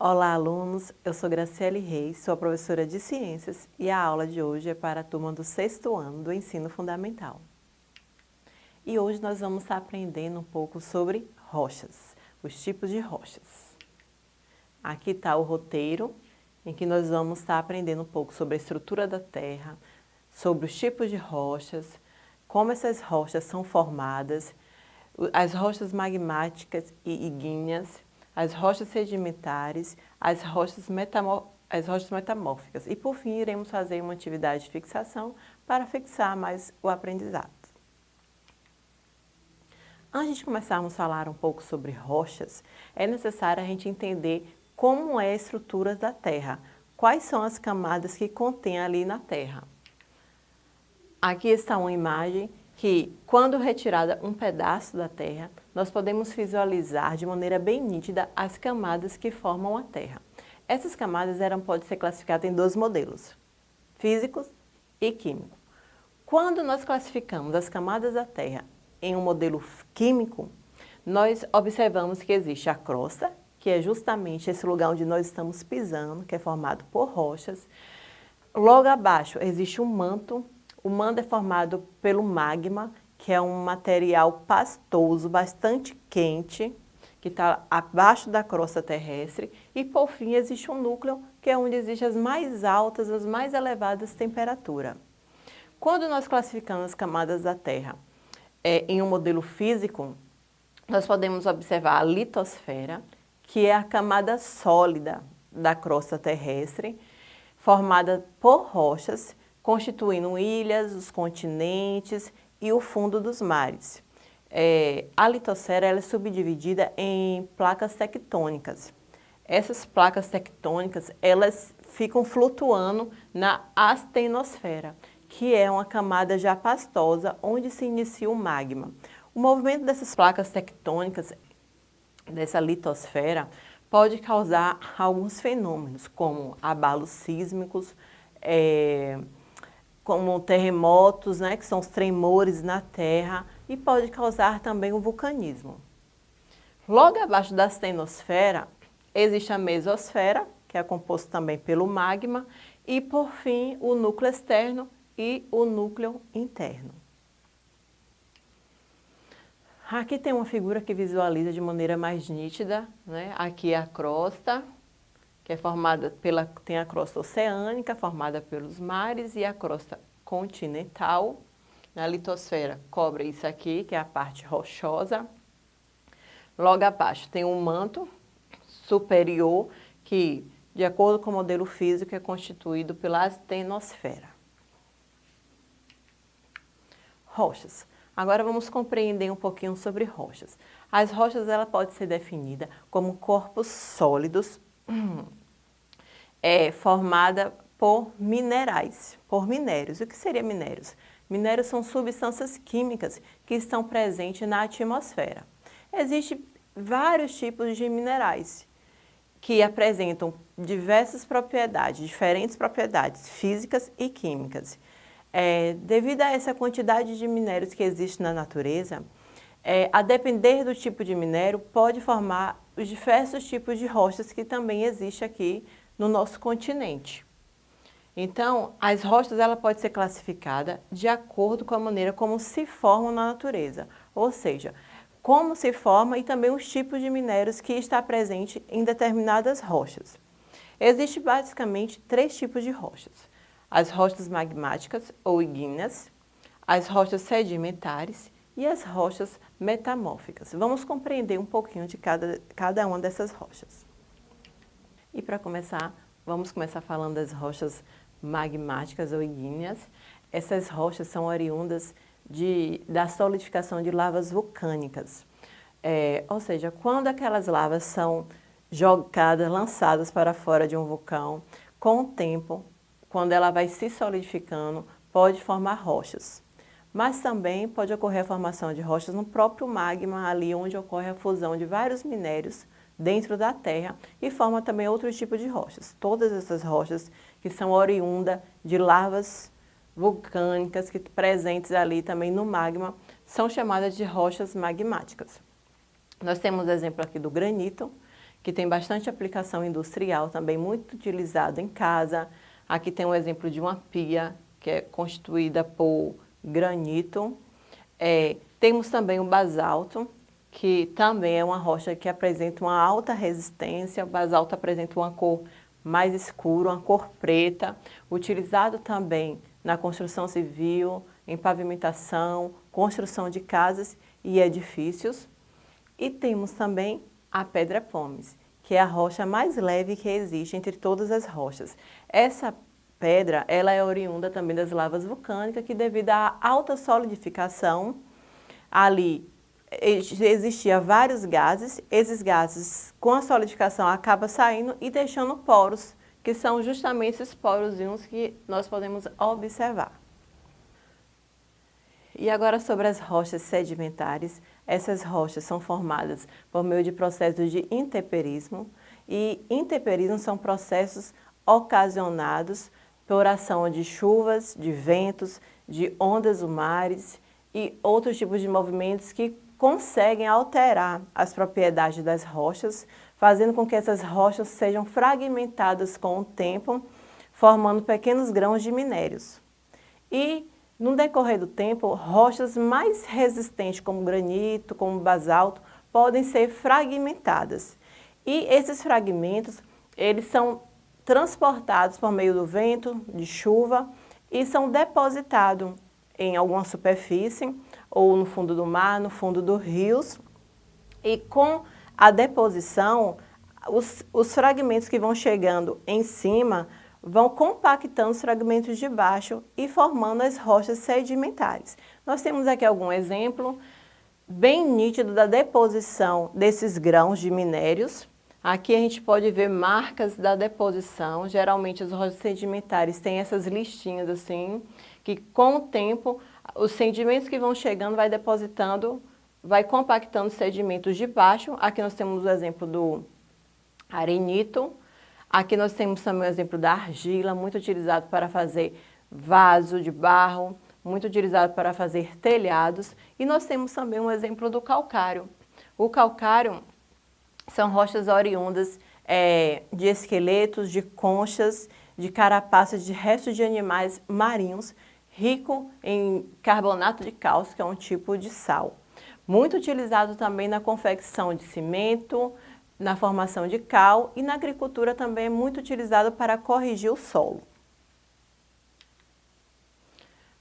Olá, alunos! Eu sou Graciele Reis, sou professora de Ciências e a aula de hoje é para a turma do sexto ano do Ensino Fundamental. E hoje nós vamos estar aprendendo um pouco sobre rochas, os tipos de rochas. Aqui está o roteiro, em que nós vamos estar aprendendo um pouco sobre a estrutura da Terra, sobre os tipos de rochas, como essas rochas são formadas, as rochas magmáticas e ígneas, as rochas sedimentares, as rochas, as rochas metamórficas. E, por fim, iremos fazer uma atividade de fixação para fixar mais o aprendizado. Antes de começarmos a falar um pouco sobre rochas, é necessário a gente entender como é a estrutura da Terra, quais são as camadas que contém ali na Terra. Aqui está uma imagem que, quando retirada um pedaço da Terra, nós podemos visualizar de maneira bem nítida as camadas que formam a Terra. Essas camadas eram, podem ser classificadas em dois modelos, físicos e químicos. Quando nós classificamos as camadas da Terra em um modelo químico, nós observamos que existe a crosta, que é justamente esse lugar onde nós estamos pisando, que é formado por rochas. Logo abaixo existe um manto o manto é formado pelo magma, que é um material pastoso, bastante quente, que está abaixo da crosta terrestre. E, por fim, existe um núcleo, que é onde existem as mais altas, as mais elevadas temperaturas. Quando nós classificamos as camadas da Terra é, em um modelo físico, nós podemos observar a litosfera, que é a camada sólida da crosta terrestre, formada por rochas constituindo ilhas, os continentes e o fundo dos mares. É, a litosfera é subdividida em placas tectônicas. Essas placas tectônicas elas ficam flutuando na astenosfera, que é uma camada já pastosa onde se inicia o magma. O movimento dessas placas tectônicas, dessa litosfera, pode causar alguns fenômenos, como abalos sísmicos, é, como terremotos, né, que são os tremores na Terra, e pode causar também o vulcanismo. Logo abaixo da astenosfera existe a mesosfera, que é composto também pelo magma, e por fim o núcleo externo e o núcleo interno. Aqui tem uma figura que visualiza de maneira mais nítida, né? aqui é a crosta, que é formada pela, tem a crosta oceânica, formada pelos mares, e a crosta continental. Na litosfera cobre isso aqui, que é a parte rochosa. Logo abaixo tem um manto superior, que, de acordo com o modelo físico, é constituído pela astenosfera. Rochas. Agora vamos compreender um pouquinho sobre rochas. As rochas ela pode ser definida como corpos sólidos é, formada por minerais, por minérios. O que seria minérios? Minérios são substâncias químicas que estão presentes na atmosfera. Existem vários tipos de minerais que apresentam diversas propriedades, diferentes propriedades físicas e químicas. É, devido a essa quantidade de minérios que existe na natureza, é, a depender do tipo de minério, pode formar os diversos tipos de rochas que também existem aqui no nosso continente. Então, as rochas ela pode ser classificada de acordo com a maneira como se formam na natureza, ou seja, como se forma e também os tipos de minérios que está presente em determinadas rochas. Existem basicamente três tipos de rochas. As rochas magmáticas ou ígneas, as rochas sedimentares e as rochas metamórficas. Vamos compreender um pouquinho de cada, cada uma dessas rochas. E para começar, vamos começar falando das rochas magmáticas ou ígneas. Essas rochas são oriundas de, da solidificação de lavas vulcânicas. É, ou seja, quando aquelas lavas são jogadas, lançadas para fora de um vulcão, com o tempo, quando ela vai se solidificando, pode formar rochas. Mas também pode ocorrer a formação de rochas no próprio magma, ali onde ocorre a fusão de vários minérios dentro da terra e forma também outros tipos de rochas. Todas essas rochas que são oriundas de lavas vulcânicas que presentes ali também no magma são chamadas de rochas magmáticas. Nós temos exemplo aqui do granito, que tem bastante aplicação industrial, também muito utilizado em casa. Aqui tem um exemplo de uma pia que é constituída por granito. É, temos também o basalto, que também é uma rocha que apresenta uma alta resistência. O basalto apresenta uma cor mais escura, uma cor preta, utilizado também na construção civil, em pavimentação, construção de casas e edifícios. E temos também a pedra pomes, que é a rocha mais leve que existe entre todas as rochas. Essa pedra, ela é oriunda também das lavas vulcânicas, que devido à alta solidificação, ali existia vários gases, esses gases com a solidificação acabam saindo e deixando poros, que são justamente esses porozinhos que nós podemos observar. E agora sobre as rochas sedimentares, essas rochas são formadas por meio de processos de intemperismo e intemperismo são processos ocasionados por ação de chuvas, de ventos, de ondas do mares e outros tipos de movimentos que conseguem alterar as propriedades das rochas, fazendo com que essas rochas sejam fragmentadas com o tempo, formando pequenos grãos de minérios. E no decorrer do tempo, rochas mais resistentes, como granito, como basalto, podem ser fragmentadas. E esses fragmentos, eles são transportados por meio do vento, de chuva, e são depositados em alguma superfície, ou no fundo do mar, no fundo dos rios. E com a deposição, os, os fragmentos que vão chegando em cima vão compactando os fragmentos de baixo e formando as rochas sedimentares. Nós temos aqui algum exemplo bem nítido da deposição desses grãos de minérios. Aqui a gente pode ver marcas da deposição, geralmente as rochas sedimentares têm essas listinhas assim, que com o tempo os sedimentos que vão chegando vai depositando, vai compactando os sedimentos de baixo. Aqui nós temos o exemplo do arenito, Aqui nós temos também o exemplo da argila, muito utilizado para fazer vaso de barro, muito utilizado para fazer telhados. E nós temos também um exemplo do calcário. O calcário são rochas oriundas é, de esqueletos, de conchas, de carapaças, de restos de animais marinhos, rico em carbonato de cálcio, que é um tipo de sal. Muito utilizado também na confecção de cimento, na formação de cal e na agricultura também é muito utilizado para corrigir o solo.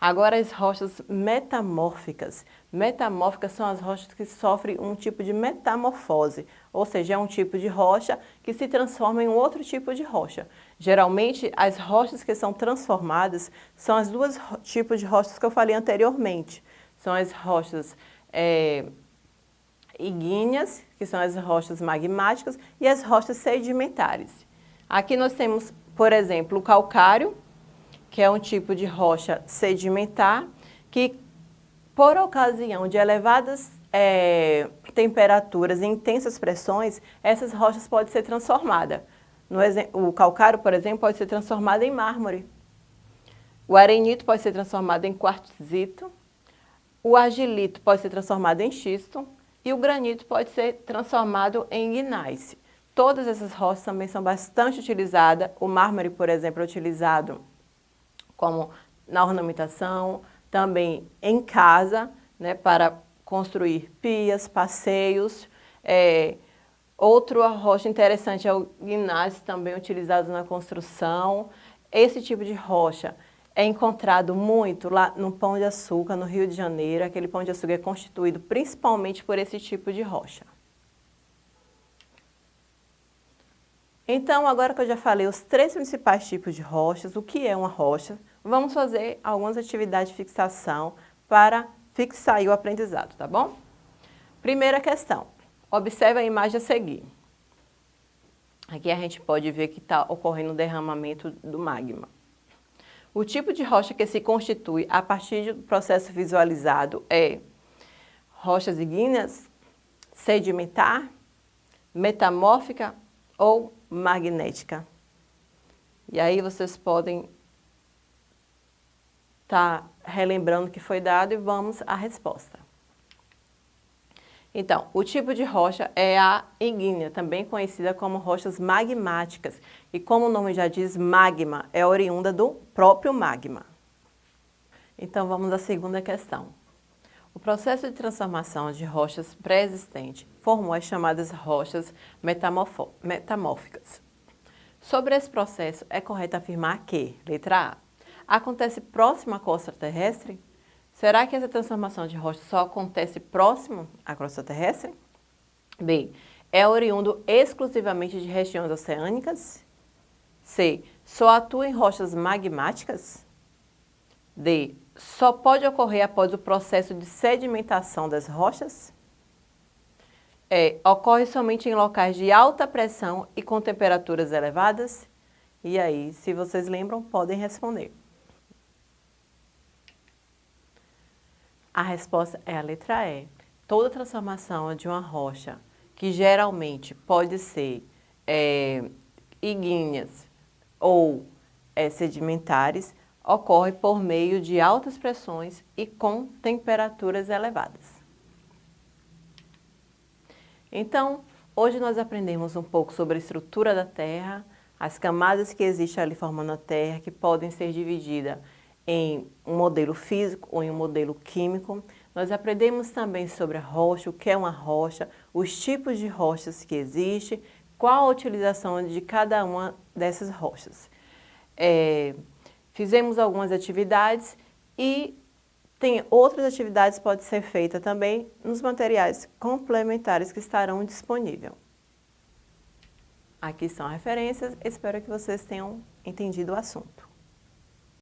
Agora as rochas metamórficas. Metamórficas são as rochas que sofrem um tipo de metamorfose, ou seja, é um tipo de rocha que se transforma em outro tipo de rocha. Geralmente, as rochas que são transformadas são as duas tipos de rochas que eu falei anteriormente. São as rochas é, ígneas, que são as rochas magmáticas, e as rochas sedimentares. Aqui nós temos, por exemplo, o calcário, que é um tipo de rocha sedimentar, que por ocasião de elevadas é, temperaturas e intensas pressões, essas rochas podem ser transformadas. O calcário, por exemplo, pode ser transformado em mármore. O arenito pode ser transformado em quartzito. O argilito pode ser transformado em xisto e o granito pode ser transformado em gneiss. Todas essas rochas também são bastante utilizadas. O mármore, por exemplo, é utilizado como na ornamentação, também em casa, né, para construir pias, passeios. É, outro rocha interessante é o gneiss, também utilizado na construção. Esse tipo de rocha é encontrado muito lá no Pão de Açúcar, no Rio de Janeiro. Aquele Pão de Açúcar é constituído principalmente por esse tipo de rocha. Então, agora que eu já falei os três principais tipos de rochas, o que é uma rocha, vamos fazer algumas atividades de fixação para fixar o aprendizado, tá bom? Primeira questão, observe a imagem a seguir. Aqui a gente pode ver que está ocorrendo o derramamento do magma. O tipo de rocha que se constitui a partir do processo visualizado é rochas ígneas, sedimentar, metamórfica ou magnética. E aí vocês podem estar tá relembrando o que foi dado e vamos à resposta. Então, o tipo de rocha é a ígnea, também conhecida como rochas magmáticas. E como o nome já diz, magma é oriunda do próprio magma. Então, vamos à segunda questão. O processo de transformação de rochas pré-existentes formou as chamadas rochas metamórficas. Sobre esse processo, é correto afirmar que, letra A, acontece próximo à costa terrestre? Será que essa transformação de rocha só acontece próximo à crosta terrestre? B. É oriundo exclusivamente de regiões oceânicas? C. Só atua em rochas magmáticas? D. Só pode ocorrer após o processo de sedimentação das rochas? E. Ocorre somente em locais de alta pressão e com temperaturas elevadas? E aí, se vocês lembram, podem responder. A resposta é a letra E. Toda transformação de uma rocha, que geralmente pode ser é, ígneas ou é, sedimentares, ocorre por meio de altas pressões e com temperaturas elevadas. Então, hoje nós aprendemos um pouco sobre a estrutura da Terra, as camadas que existem ali formando a Terra, que podem ser divididas em um modelo físico ou em um modelo químico. Nós aprendemos também sobre a rocha, o que é uma rocha, os tipos de rochas que existem, qual a utilização de cada uma dessas rochas. É, fizemos algumas atividades e tem outras atividades que podem ser feitas também nos materiais complementares que estarão disponíveis. Aqui são referências, espero que vocês tenham entendido o assunto.